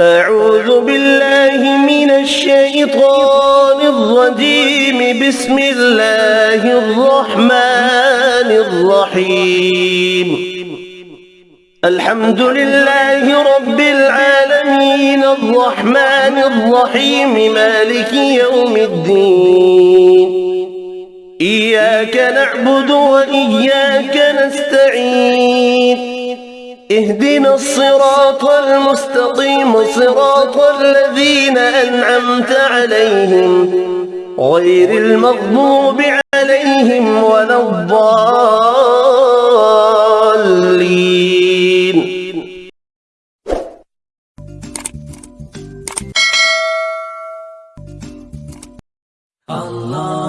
أعوذ بالله من الشيطان الرجيم. بسم الله الرحمن الرحيم. الحمد لله رب الرحمن الرحيم مالك يوم الدين. إياك نعبد وإياك نستعين. اهدنا الصراط المستقيم صراط الذين أنعمت عليهم. غير المغضوب Allah.